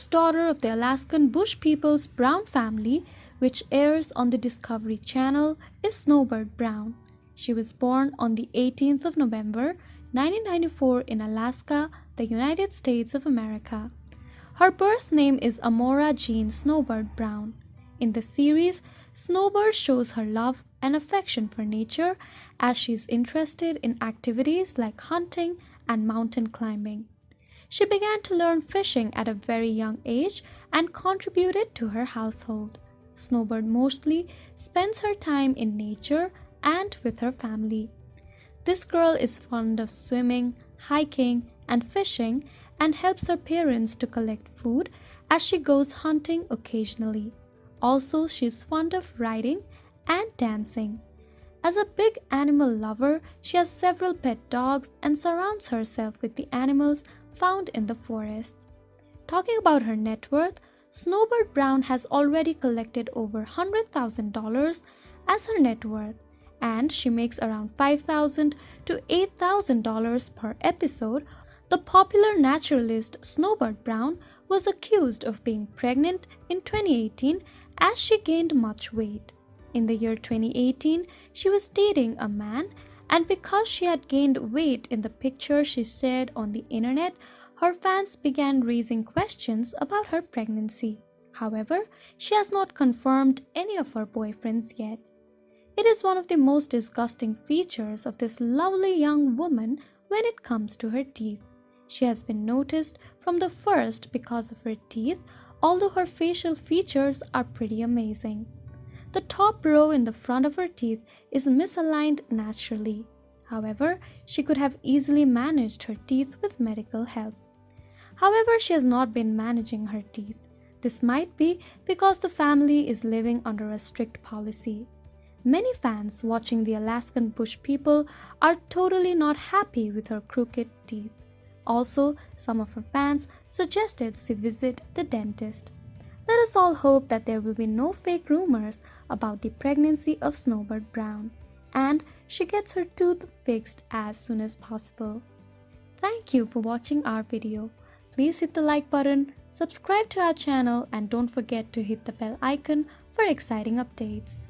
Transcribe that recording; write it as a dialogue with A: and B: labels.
A: first daughter of the Alaskan Bush Peoples Brown family, which airs on the Discovery Channel, is Snowbird Brown. She was born on the 18th of November 1994 in Alaska, the United States of America. Her birth name is Amora Jean Snowbird Brown. In the series, Snowbird shows her love and affection for nature as she is interested in activities like hunting and mountain climbing. She began to learn fishing at a very young age and contributed to her household. Snowbird mostly spends her time in nature and with her family. This girl is fond of swimming, hiking, and fishing and helps her parents to collect food as she goes hunting occasionally. Also, she is fond of riding and dancing. As a big animal lover, she has several pet dogs and surrounds herself with the animals found in the forests. Talking about her net worth, Snowbird Brown has already collected over $100,000 as her net worth and she makes around $5,000 to $8,000 per episode. The popular naturalist Snowbird Brown was accused of being pregnant in 2018 as she gained much weight. In the year 2018, she was dating a man, and because she had gained weight in the picture she shared on the internet, her fans began raising questions about her pregnancy. However, she has not confirmed any of her boyfriends yet. It is one of the most disgusting features of this lovely young woman when it comes to her teeth. She has been noticed from the first because of her teeth, although her facial features are pretty amazing. The top row in the front of her teeth is misaligned naturally. However, she could have easily managed her teeth with medical help. However, she has not been managing her teeth. This might be because the family is living under a strict policy. Many fans watching the Alaskan Bush people are totally not happy with her crooked teeth. Also, some of her fans suggested she visit the dentist. Let us all hope that there will be no fake rumors about the pregnancy of Snowbird Brown and she gets her tooth fixed as soon as possible. Thank you for watching our video. Please hit the like button, subscribe to our channel and don't forget to hit the bell icon for exciting updates.